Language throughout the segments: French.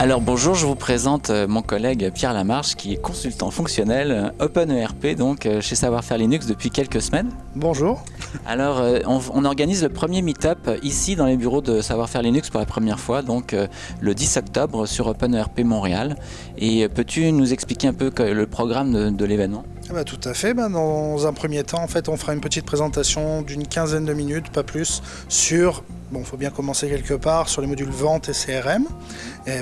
Alors bonjour, je vous présente euh, mon collègue Pierre Lamarche qui est consultant fonctionnel euh, OpenERP donc euh, chez Savoir Faire Linux depuis quelques semaines. Bonjour. Alors on, on organise le premier meet-up ici dans les bureaux de Savoir Faire Linux pour la première fois donc le 10 octobre sur OpenERP Montréal. Et peux-tu nous expliquer un peu le programme de, de l'événement? Bah, tout à fait. Bah, dans un premier temps, en fait, on fera une petite présentation d'une quinzaine de minutes, pas plus, sur Bon, faut bien commencer quelque part sur les modules vente et CRM.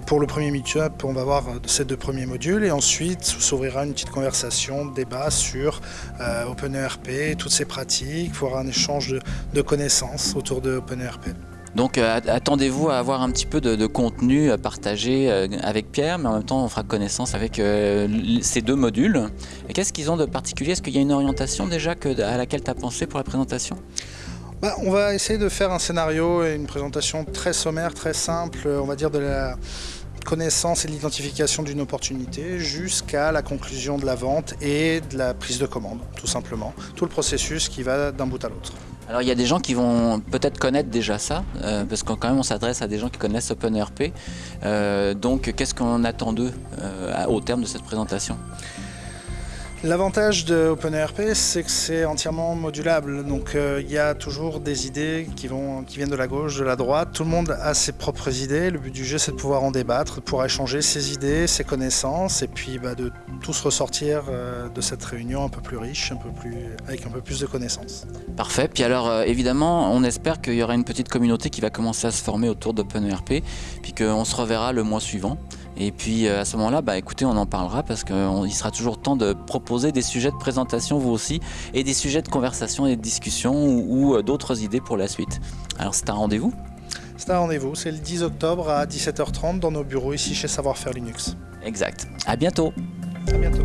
Pour le premier meet-up, on va voir ces deux premiers modules et ensuite s'ouvrira une petite conversation, débat sur euh, OpenERP, toutes ses pratiques, il un échange de, de connaissances autour de OpenERP. Donc euh, attendez-vous à avoir un petit peu de, contenu à partager euh, avec Pierre, mais en même temps on fera connaissance avec euh, ces deux modules. Qu'est-ce qu'ils ont de particulier? Est-ce qu'il y a une orientation déjà à laquelle tu as pensé pour la présentation? Bah, on va essayer de faire un scénario et une présentation très sommaire, très simple, on va dire de la connaissance et l'identification d'une opportunité jusqu'à la conclusion de la vente et de la prise de commande, tout simplement. Tout le processus qui va d'un bout à l'autre. Alors il y a des gens qui vont peut-être connaître déjà ça, euh, parce qu'on quand même s'adresse à des gens qui connaissent OpenERP. Euh, donc qu'est-ce qu'on attend d'eux euh, au terme de cette présentation? L'avantage de OpenERP, c'est que c'est entièrement modulable. Donc euh, il y a toujours des idées qui, vont, qui viennent de la gauche, de la droite. Tout le monde a ses propres idées. Le but du jeu, c'est de pouvoir en débattre, de pouvoir échanger ses idées, ses connaissances, et puis bah, de tous ressortir euh, de cette réunion un peu plus riche, un peu plus, avec un peu plus de connaissances. Parfait. Puis alors, euh, évidemment, on espère qu'il y aura une petite communauté qui va commencer à se former autour d'OpenERP, puis qu'on se reverra le mois suivant. Et puis à ce moment-là, bah, écoutez, on en parlera parce qu'il sera toujours temps de proposer des sujets de présentation vous aussi et des sujets de conversation et de discussion ou, euh, d'autres idées pour la suite. Alors c'est un rendez-vous? C'est un rendez-vous, c'est le 10 octobre à 17h30 dans nos bureaux ici chez Savoir Faire Linux. Exact. À bientôt. À bientôt.